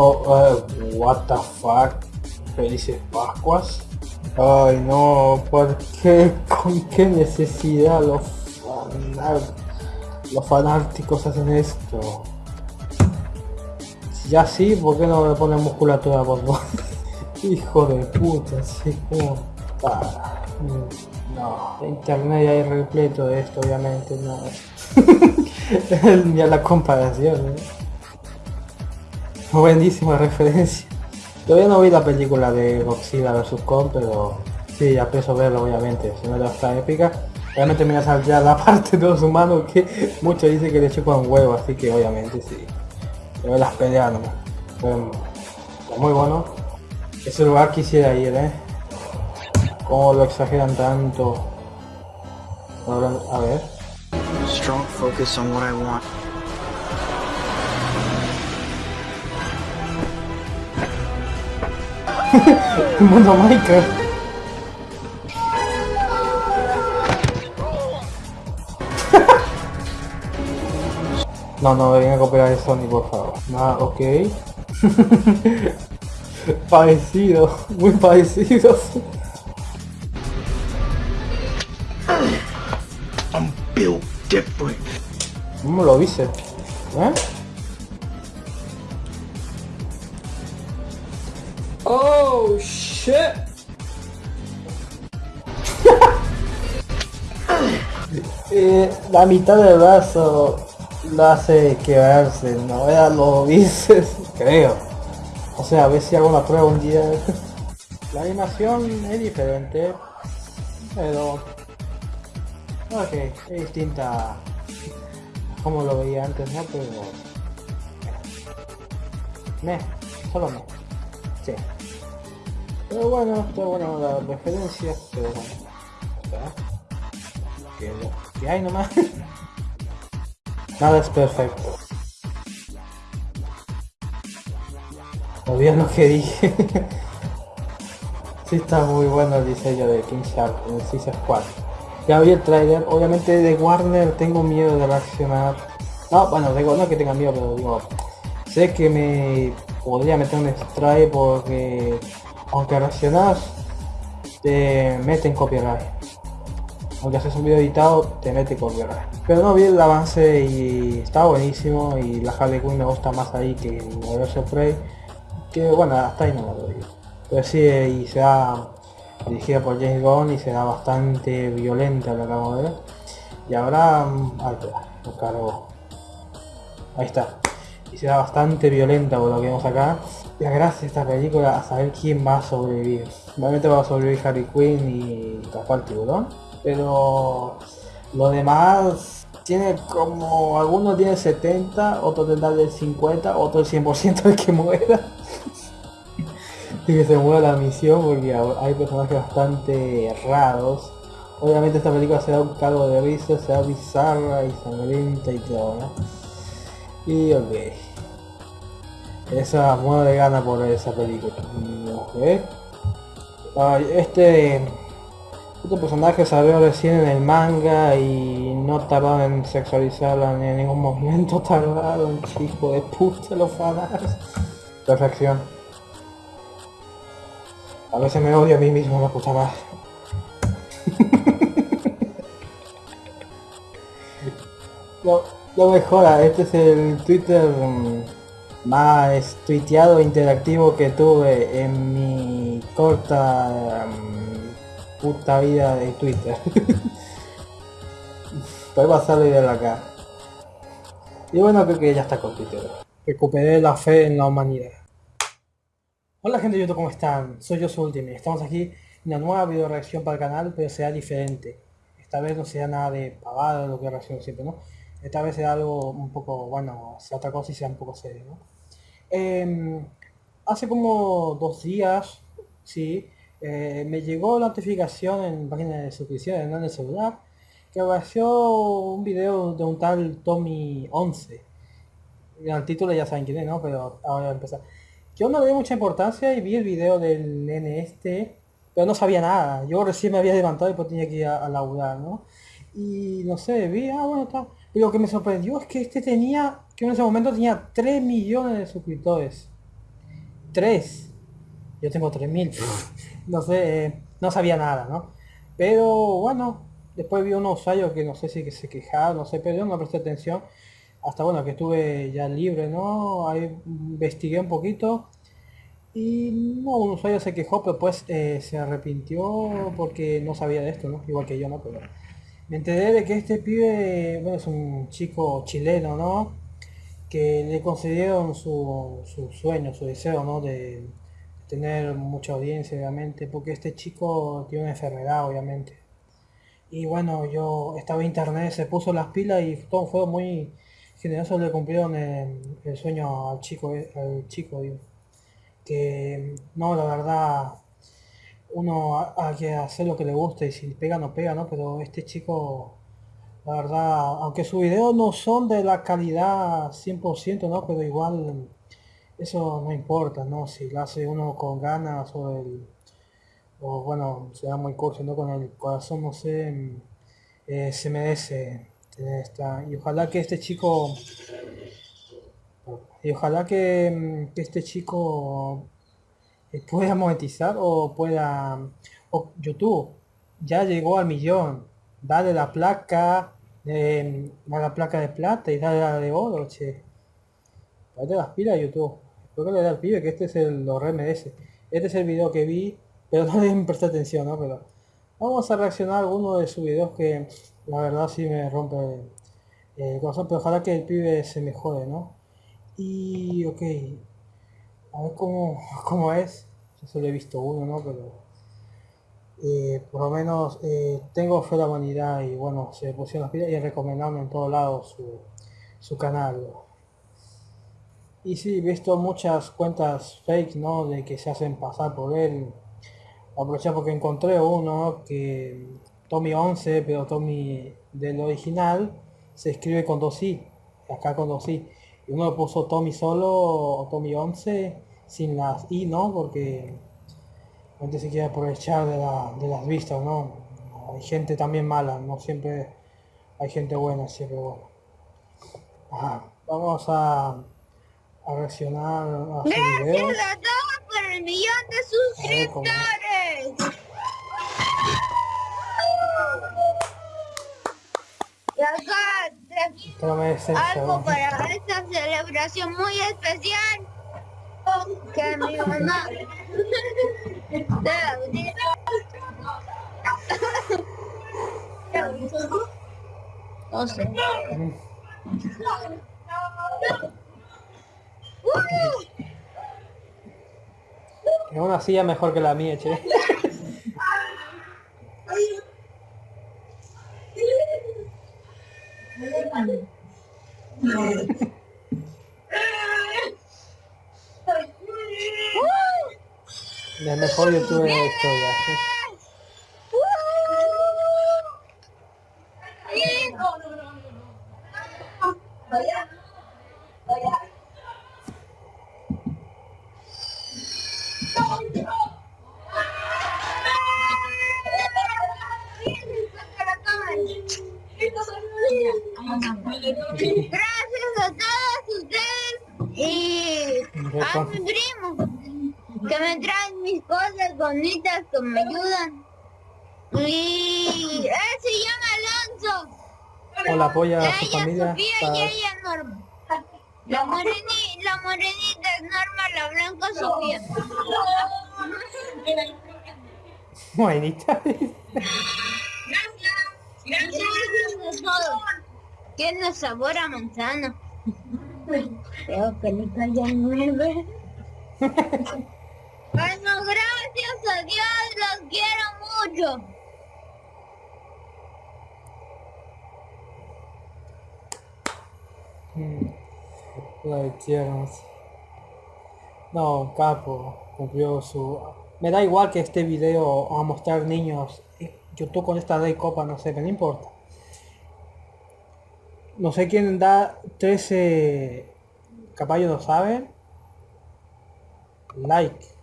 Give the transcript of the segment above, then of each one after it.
Oh, uh, what the fuck. Felices Pascuas. Ay no, ¿por qué? ¿Con qué necesidad los, fanáticos hacen esto? Si ya sí, ¿por qué no me ponen musculatura por Hijo de puta, así como... Ah, no, internet ya hay repleto de esto, obviamente, no. ya la comparación, ¿eh? Buenísima referencia. Todavía no vi la película de Godzilla vs Kong, pero sí, ya pienso verlo obviamente, si no ya está épica. Realmente me va a ya la parte de los humanos que muchos dicen que le chupan huevo, así que obviamente sí. Yo las peleas nomás. muy bueno. Ese lugar quisiera ir, eh. Cómo lo exageran tanto. A ver. Strong focus on what I want. Mundo Minecraft. no, no me venga a copiar de Sony, por favor. Ah, ok. parecido, muy parecido. I'm built different. ¿Cómo lo viste? ¿Eh? Oh shit! eh, la mitad del brazo lo hace quebrarse, no ya lo dices, creo. O sea, a ver si hago una prueba un día. la animación es diferente, pero... Ok, es distinta como lo veía antes, ¿no? Pero... Me, solo me. Sí. Pero bueno, está bueno la referencia, pero bueno. Que, que hay nomás. Nada es perfecto. Olvidé lo que dije. sí está muy bueno el diseño de King Shark en el Suicide Squad. Ya vi el trailer, obviamente de Warner tengo miedo de reaccionar. No, bueno, digo, no que tenga miedo, pero digo, sé que me podría meter un strike porque aunque reaccionas te meten copyright. Aunque haces un video editado te mete copyright. Pero no vi el avance y está buenísimo y la Harley Quinn me gusta más ahí que el Universal Prey que bueno hasta ahí no lo digo. Pero sí y será dirigida por James Gunn y será bastante violenta lo acabo de ver. Y habrá ahí lo cargo. Ahí está. Y será bastante violenta por lo que vemos acá la gracia esta película a saber quién va a sobrevivir. Obviamente va a sobrevivir Harry Quinn y Caspar Tiburón, pero lo demás tiene como, algunos tienen 70, otros tendrán del 50, otro el 100% de que muera. y que se muera la misión porque hay personajes bastante raros. Obviamente esta película será un cargo de risa, será bizarra y sangrienta y todo, ¿no? Y ok. Esa muero de gana por esa película. este, este personaje salió recién en el manga y no tardaron en sexualizarla en ningún momento tardaron, hijo de puta los fanas. Perfección. A veces me odio a mí mismo, me puta más. lo, lo mejora, este es el Twitter... Mm, más tuiteado e interactivo que tuve en mi corta um, puta vida de Twitter. Voy a salir de acá. Y bueno, creo que ya está con Twitter. Recuperé la fe en la humanidad. Hola gente de YouTube, ¿cómo están? Soy yo, su. Estamos aquí en una nueva video reacción para el canal, pero será diferente. Esta vez no será nada de pavada, lo que reacciono siempre, ¿no? Esta vez será algo un poco, bueno, sea otra cosa y sea un poco serio, ¿no? Em, hace como dos días, sí, eh, me llegó la notificación en página de suscripción en el celular que apareció un video de un tal Tommy 11. El título ya saben quién es, ¿no? Pero ahora voy a empezar. Yo no le di mucha importancia y vi el video del nene este, pero no sabía nada. Yo recién me había levantado y pues tenía que ir a, a laburar, ¿no? Y no sé, vi, ah, bueno, está. Lo que me sorprendió es que este tenía, que en ese momento tenía 3 millones de suscriptores. 3. Yo tengo 3000. no sé, eh, no sabía nada, ¿no? Pero bueno, después vi unos usuarios que no sé si que se quejaban, no sé, pero yo no presté atención. Hasta bueno, que estuve ya libre, ¿no? Ahí investigué un poquito. Y no, un usuario se quejó, pero pues eh, se arrepintió porque no sabía de esto, ¿no? Igual que yo, ¿no? Pero me enteré de que este pibe, bueno, es un chico chileno, ¿no? Que le concedieron su, su sueño, su deseo, ¿no? De, tener mucha audiencia, obviamente, porque este chico tiene una enfermedad, obviamente. Y bueno, yo estaba en internet, se puso las pilas y todo fue muy generoso, le cumplieron el, sueño al chico, al chico, digo. Que no, la verdad, uno hay que hacer lo que le guste y si pega no pega, ¿no? Pero este chico, la verdad, aunque sus videos no son de la calidad 100%, ¿no? Pero igual eso no importa, ¿no? Si lo hace uno con ganas o el... O bueno, se muy curso, ¿no? Con el corazón, no sé, eh, se merece tener esta... Y ojalá que este chico... Y ojalá que, que este chico eh, pueda monetizar o pueda... O YouTube ya llegó al millón. Dale la placa, de, la placa de plata y dale la de oro, che. Dale las pilas YouTube. Creo que le da al pibe que este es el lo re merece. Este es el video que vi, pero no le presté atención, ¿no? Pero vamos a reaccionar a alguno de sus videos que la verdad sí me rompe el corazón, pero ojalá que el pibe se mejore, ¿no? Y ok, a ver cómo, cómo es. Yo solo he visto uno, ¿no? Pero eh, por lo menos eh, tengo fe de la humanidad y bueno, se pusieron las pilas y recomendando en todos lados su, su canal. Y sí, he visto muchas cuentas fake, ¿no? De que se hacen pasar por él. Aproveché porque encontré uno que Tommy 11, pero Tommy del original se escribe con dos i, acá con dos i. Y uno puso Tommy solo o Tommy 11 sin las i, ¿no? Porque gente se quiere aprovechar de, las vistas, ¿no? Hay gente también mala, no siempre hay gente buena, siempre bueno. Vamos a, a reaccionar a su Gracias a todos por el millón de suscriptores. Y acá algo para esta celebración muy especial que mi mamá no sé. Es una silla mejor que la mía, che. El mejor youtuber de la historia. Gracias a todos ustedes y a mi primo que me traen mis cosas bonitas que me ayudan. Y él se llama Alonso. Hola, apoya a su familia. Sofía y ella Norma. La, moreni, la morenita es Norma, la blanca Sofía. Morenita. Gracias. Gracias. Tiene sabor a manzana. Creo que le calla nueve. bueno, gracias a Dios, los quiero mucho. La No, capo, cumplió su... Me da igual que este video a mostrar niños. YouTube con esta de copa, no sé, pero no importa. No sé quién da 13 caballos, ¿lo saben? Like.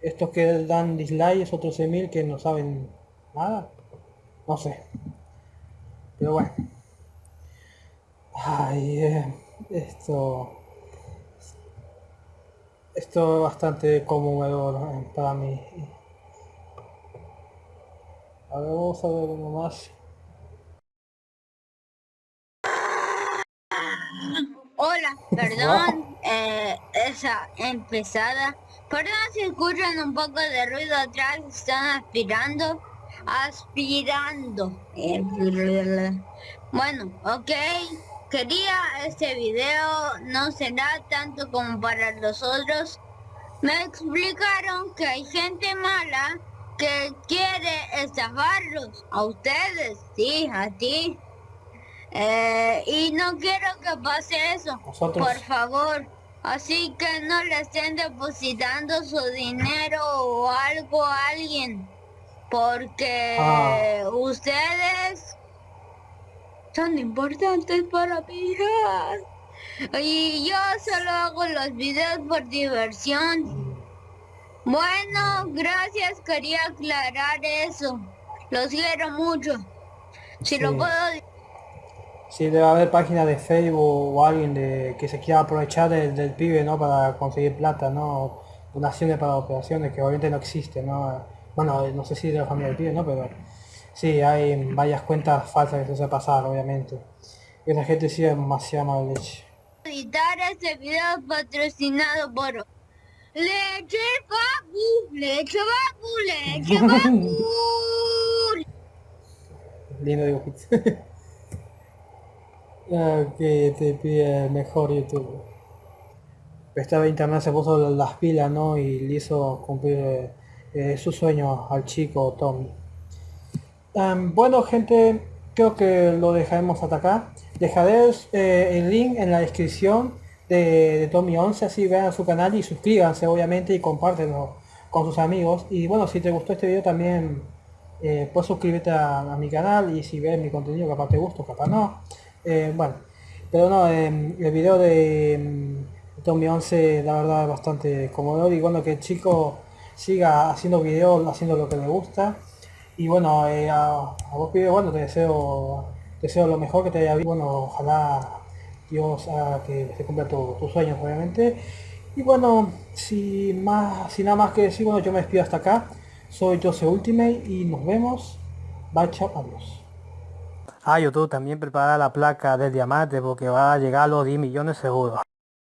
Estos que dan dislike es otros 13.000 que no saben nada. No sé. Pero bueno. Ay, eh, esto... Esto es bastante conmovedor para mí. A ver, vamos a ver uno más. Hola, perdón, eh, esa empezada. Perdón si escuchan un poco de ruido atrás, están aspirando, aspirando. Bueno, ok, quería este video, no será tanto como para los otros. Me explicaron que hay gente mala que quiere estafarlos, a ustedes, sí, a ti. Eh, y no quiero que pase eso, por favor. Así que no le estén depositando su dinero o algo a alguien. Porque ah. ustedes son importantes para mi Y yo solo hago los videos por diversión. Bueno, gracias, quería aclarar eso. Los quiero mucho. Si lo puedo Sí, debe haber páginas de Facebook o alguien de, que se quiera aprovechar del, pibe, ¿no? Para conseguir plata, ¿no? Donaciones para operaciones que obviamente no existen, ¿no? Bueno, no sé si de la familia del pibe, ¿no? Pero sí, hay varias cuentas falsas que se hace pasar, obviamente. Y esa gente sí es demasiado mala leche. Editar este video patrocinado por Leche Papu, Leche Papu, Leche Papu. Lindo dibujito. que te pide mejor YouTube. Esta internet se puso las pilas, ¿no? Y le hizo cumplir eh, su sueño al chico Tommy. bueno, gente, creo que lo dejaremos hasta acá. Dejaré eh, el link en la descripción de, Tommy 11, así vean su canal y suscríbanse, obviamente, y compártenlo con sus amigos. Y bueno, si te gustó este video también eh, puedes suscribirte a, a, mi canal y si ves mi contenido capaz te gusta, capaz no. Eh, bueno, pero no, em, el video de em, Tommy 11 la verdad es bastante cómodo y bueno que el chico siga haciendo videos, haciendo lo que le gusta. Y bueno, eh, a, vos pibe, bueno, te deseo, deseo lo mejor que te haya visto. Bueno, ojalá Dios haga que se cumpla tus sueños, obviamente. Y bueno, si más, sin nada más que decir, bueno, yo me despido hasta acá. Soy Jose Ultimate y nos vemos. Bye, chao, adiós. Ah, YouTube también prepara la placa del diamante porque va a llegar a los 10 millones seguro.